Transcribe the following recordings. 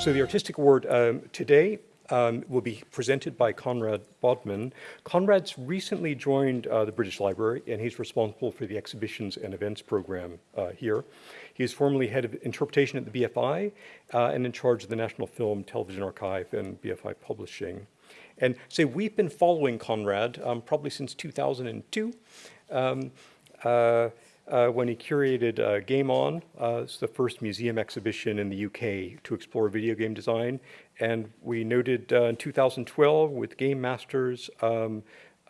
So the Artistic Award um, today um, will be presented by Conrad Bodman. Conrad's recently joined uh, the British Library and he's responsible for the exhibitions and events program uh, here. He is formerly head of interpretation at the BFI uh, and in charge of the National Film Television Archive and BFI Publishing. And so we've been following Conrad um, probably since 2002. Um, uh, when he curated uh, Game On. Uh, it's the first museum exhibition in the UK to explore video game design. And we noted uh, in 2012 with Game Masters, um,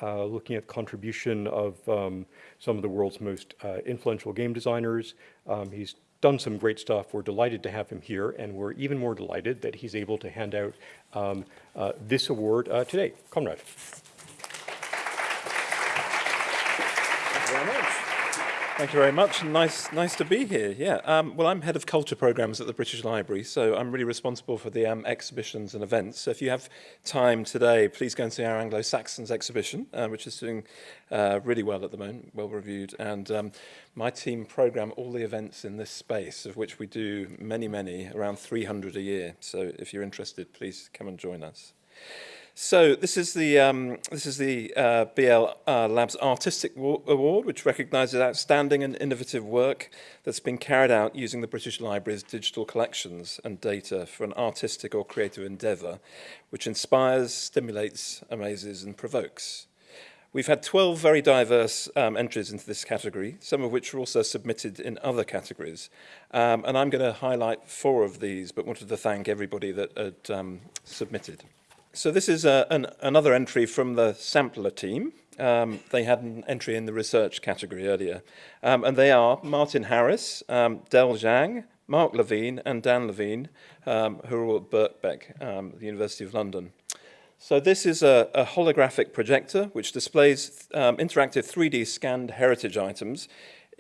uh, looking at the contribution of um, some of the world's most uh, influential game designers. Um, he's done some great stuff. We're delighted to have him here, and we're even more delighted that he's able to hand out um, this award today. Conrad. Thank you very much. Thank you very much. Nice, nice to be here. Yeah. Um, well, I'm head of culture programs at the British Library, so I'm really responsible for the um, exhibitions and events. So if you have time today, please go and see our Anglo-Saxons exhibition, uh, which is doing uh, really well at the moment, well reviewed. And um, my team program all the events in this space, of which we do many, many, around 300 a year. So if you're interested, please come and join us. So this is the um, this is the uh, BL uh, Labs Artistic Award, which recognises outstanding and innovative work that's been carried out using the British Library's digital collections and data for an artistic or creative endeavour, which inspires, stimulates, amazes, and provokes. We've had 12 very diverse um, entries into this category, some of which were also submitted in other categories. Um, and I'm going to highlight four of these, but wanted to thank everybody that had um, submitted. So this is a, an, another entry from the sampler team. Um, they had an entry in the research category earlier. Um, and they are Martin Harris, um, Del Zhang, Mark Levine, and Dan Levine, um, who are all at Birkbeck, um, the University of London. So this is a, a holographic projector which displays um, interactive 3D scanned heritage items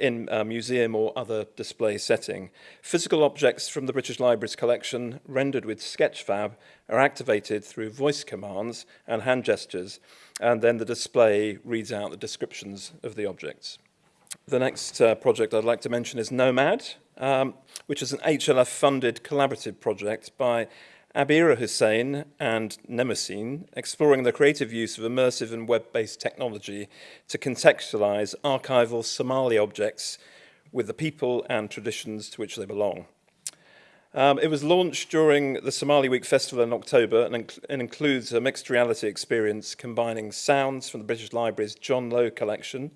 in a museum or other display setting. Physical objects from the British Library's collection, rendered with Sketchfab, are activated through voice commands and hand gestures, and then the display reads out the descriptions of the objects. The next uh, project I'd like to mention is Nomad, um, which is an HLF-funded collaborative project by Abira Hussein and Mnemoscene, exploring the creative use of immersive and web-based technology to contextualize archival Somali objects with the people and traditions to which they belong. Um, it was launched during the Somali Week Festival in October and, inc and includes a mixed reality experience combining sounds from the British Library's John Lowe collection,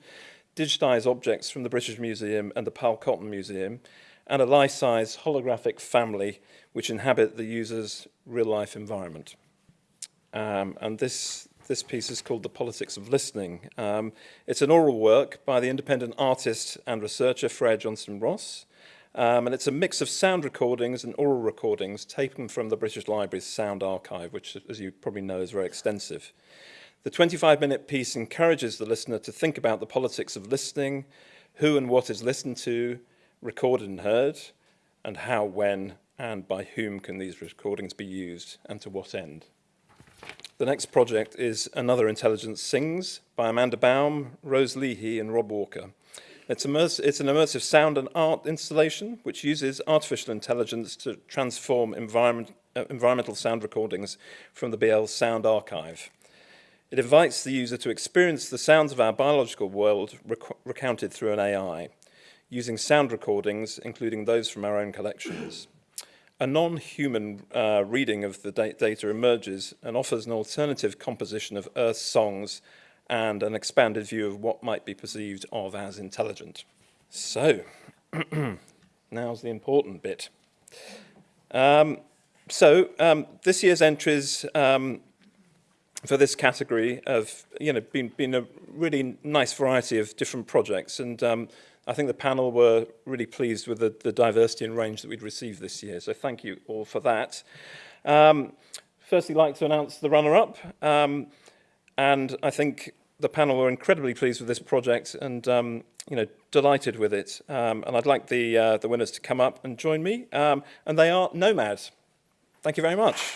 digitized objects from the British Museum and the Powell Cotton Museum, and a life-size holographic family which inhabit the user's real-life environment. Um, and this, this piece is called The Politics of Listening. Um, it's an oral work by the independent artist and researcher Freya Johnston-Ross, um, and it's a mix of sound recordings and oral recordings taken from the British Library's sound archive, which, as you probably know, is very extensive. The 25-minute piece encourages the listener to think about the politics of listening, who and what is listened to, recorded and heard, and how, when, and by whom can these recordings be used, and to what end. The next project is Another Intelligence Sings by Amanda Baum, Rose Leahy, and Rob Walker. It's, it's an immersive sound and art installation which uses artificial intelligence to transform environment, uh, environmental sound recordings from the BL Sound Archive. It invites the user to experience the sounds of our biological world rec recounted through an AI using sound recordings, including those from our own collections. A non-human uh, reading of the da data emerges and offers an alternative composition of Earth's songs and an expanded view of what might be perceived of as intelligent. So, now's the important bit. Um, so, um, this year's entries um, for this category have you know, been, been a really nice variety of different projects and um, I think the panel were really pleased with the, the diversity and range that we'd received this year. So thank you all for that. Um, firstly, I'd like to announce the runner-up. Um, and I think the panel were incredibly pleased with this project and um, you know delighted with it. Um, and I'd like the, uh, the winners to come up and join me. Um, and they are Nomad. Thank you very much.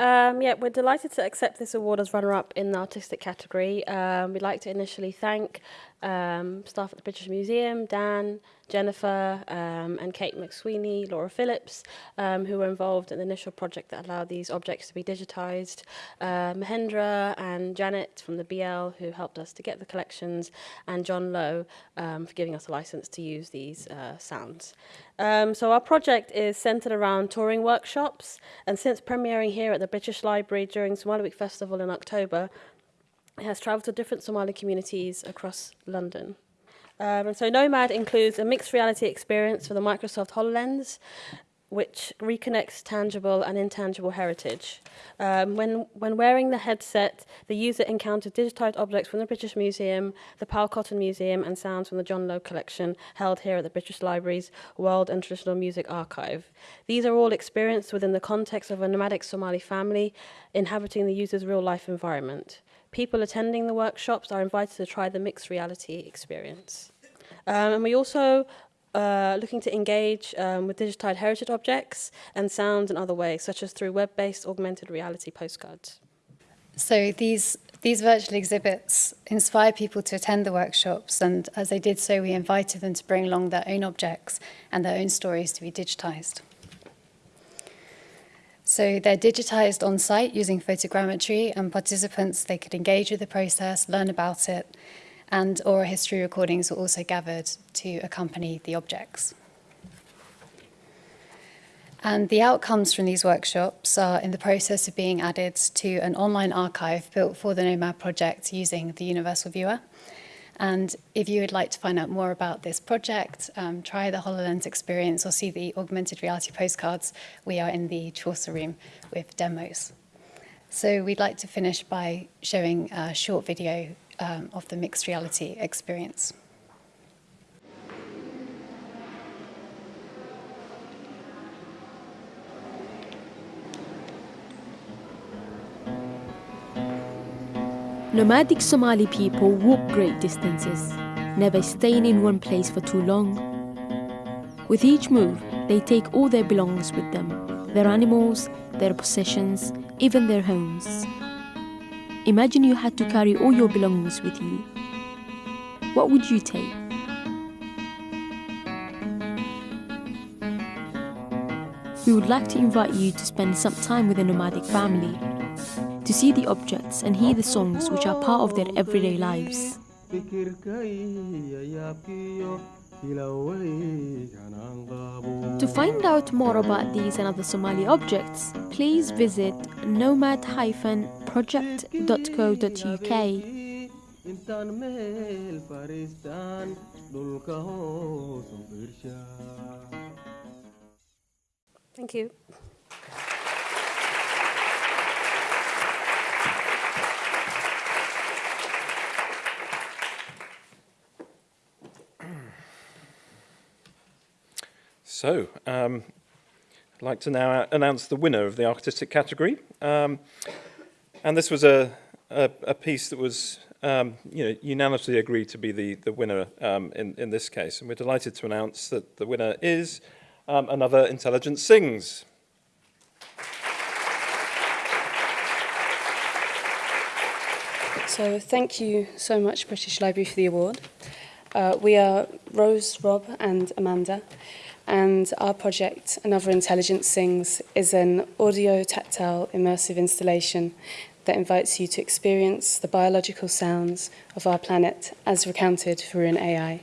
Um, yeah, we're delighted to accept this award as runner-up in the artistic category. Um, we'd like to initially thank um, staff at the British Museum, Dan, Jennifer, um, and Kate McSweeney, Laura Phillips, um, who were involved in the initial project that allowed these objects to be digitised, uh, Mahendra and Janet from the BL, who helped us to get the collections, and John Lowe um, for giving us a license to use these uh, sounds. Um, so our project is centred around touring workshops, and since premiering here at the British Library during Somali Week Festival in October, it has travelled to different Somali communities across London. Um, and so Nomad includes a mixed reality experience for the Microsoft HoloLens, which reconnects tangible and intangible heritage. Um, when, when wearing the headset, the user encountered digitized objects from the British Museum, the Powell Cotton Museum, and sounds from the John Lowe collection held here at the British Library's World and Traditional Music Archive. These are all experienced within the context of a nomadic Somali family inhabiting the user's real life environment. People attending the workshops are invited to try the mixed reality experience. Um, and we also uh, looking to engage um, with digitized heritage objects and sounds in other ways, such as through web-based augmented reality postcards. So these these virtual exhibits inspire people to attend the workshops, and as they did so, we invited them to bring along their own objects and their own stories to be digitized. So they're digitized on site using photogrammetry and participants, they could engage with the process, learn about it, and oral history recordings were also gathered to accompany the objects. And the outcomes from these workshops are in the process of being added to an online archive built for the Nomad project using the Universal Viewer. And if you would like to find out more about this project, um, try the HoloLens experience or see the augmented reality postcards, we are in the Chaucer room with demos. So we'd like to finish by showing a short video um, of the mixed reality experience. Nomadic Somali people walk great distances, never staying in one place for too long. With each move, they take all their belongings with them their animals, their possessions, even their homes. Imagine you had to carry all your belongings with you. What would you take? We would like to invite you to spend some time with a nomadic family to see the objects and hear the songs which are part of their everyday lives. To find out more about these and other Somali objects, please visit nomad-project.co.uk. Thank you. So, um, I'd like to now announce the winner of the artistic category. Um, and this was a, a, a piece that was um, you know, unanimously agreed to be the, the winner um, in, in this case. And we're delighted to announce that the winner is um, Another Intelligence Sings. So thank you so much, British Library, for the award. Uh, we are Rose, Rob and Amanda, and our project, Another Intelligence Sings, is an audio-tactile immersive installation that invites you to experience the biological sounds of our planet as recounted through an AI.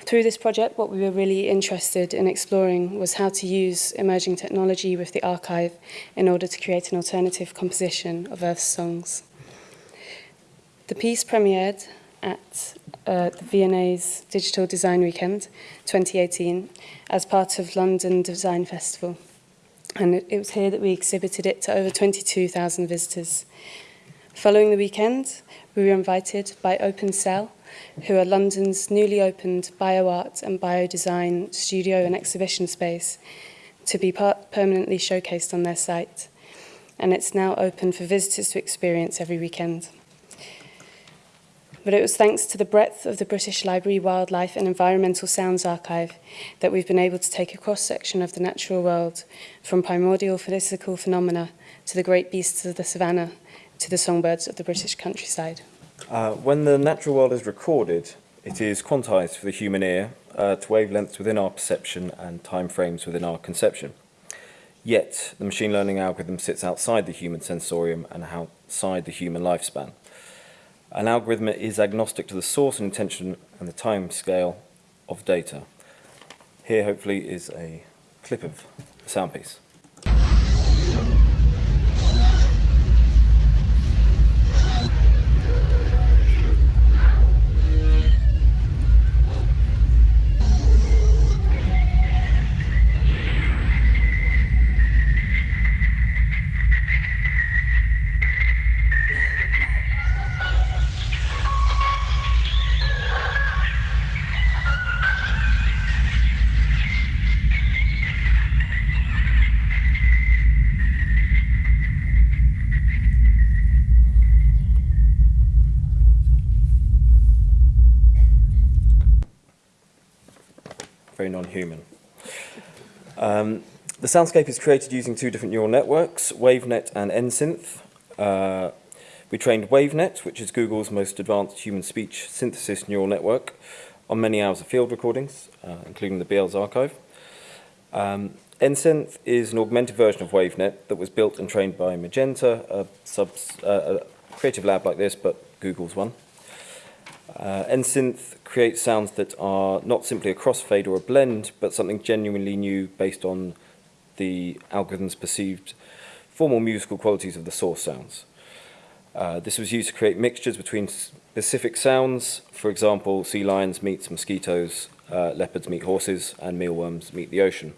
Through this project, what we were really interested in exploring was how to use emerging technology with the archive in order to create an alternative composition of Earth's songs. The piece premiered at uh, the V&A's Digital Design Weekend 2018 as part of London Design Festival. And it, it was here that we exhibited it to over 22,000 visitors. Following the weekend, we were invited by Open Cell, who are London's newly opened bioart and biodesign studio and exhibition space, to be part permanently showcased on their site. And it's now open for visitors to experience every weekend. But it was thanks to the breadth of the British Library Wildlife and Environmental Sounds Archive that we've been able to take a cross-section of the natural world, from primordial physical phenomena to the great beasts of the savannah to the songbirds of the British countryside. Uh, when the natural world is recorded, it is quantized for the human ear uh, to wavelengths within our perception and time frames within our conception. Yet, the machine learning algorithm sits outside the human sensorium and outside the human lifespan. An algorithm is agnostic to the source and intention and the time scale of data. Here hopefully is a clip of a sound piece. Very non-human. Um, the soundscape is created using two different neural networks, WaveNet and NSynth. Uh, we trained WaveNet, which is Google's most advanced human speech synthesis neural network, on many hours of field recordings, uh, including the BL's archive. Um, NSynth is an augmented version of WaveNet that was built and trained by Magenta, a, subs, uh, a creative lab like this, but Google's one. Uh, NSynth creates sounds that are not simply a crossfade or a blend, but something genuinely new based on the algorithm's perceived formal musical qualities of the source sounds. Uh, this was used to create mixtures between specific sounds, for example, sea lions meets mosquitoes, uh, leopards meet horses, and mealworms meet the ocean.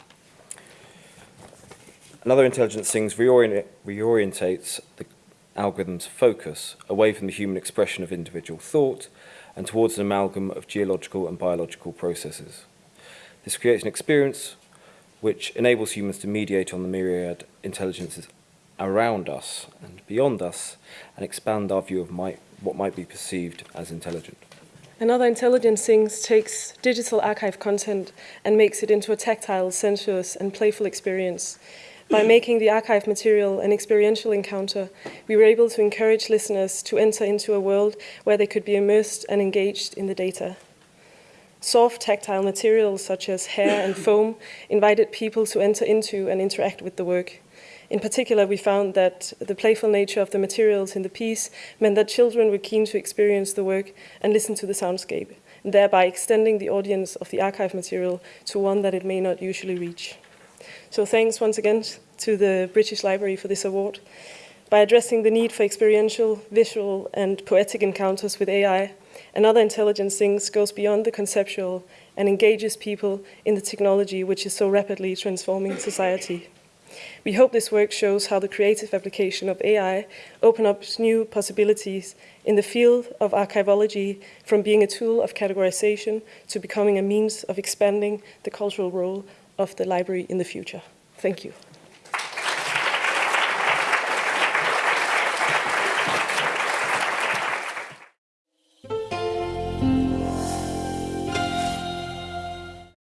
Another intelligence things reorient reorientates the algorithm's focus away from the human expression of individual thought and towards an amalgam of geological and biological processes. This creates an experience which enables humans to mediate on the myriad intelligences around us and beyond us and expand our view of might, what might be perceived as intelligent. Another Intelligence Sings takes digital archive content and makes it into a tactile, sensuous, and playful experience. By making the archive material an experiential encounter, we were able to encourage listeners to enter into a world where they could be immersed and engaged in the data. Soft tactile materials such as hair and foam invited people to enter into and interact with the work. In particular, we found that the playful nature of the materials in the piece meant that children were keen to experience the work and listen to the soundscape, thereby extending the audience of the archive material to one that it may not usually reach. So thanks once again to the British Library for this award. By addressing the need for experiential, visual, and poetic encounters with AI, and other intelligent things goes beyond the conceptual and engages people in the technology which is so rapidly transforming society. We hope this work shows how the creative application of AI open up new possibilities in the field of archivology from being a tool of categorization to becoming a means of expanding the cultural role of the library in the future. Thank you.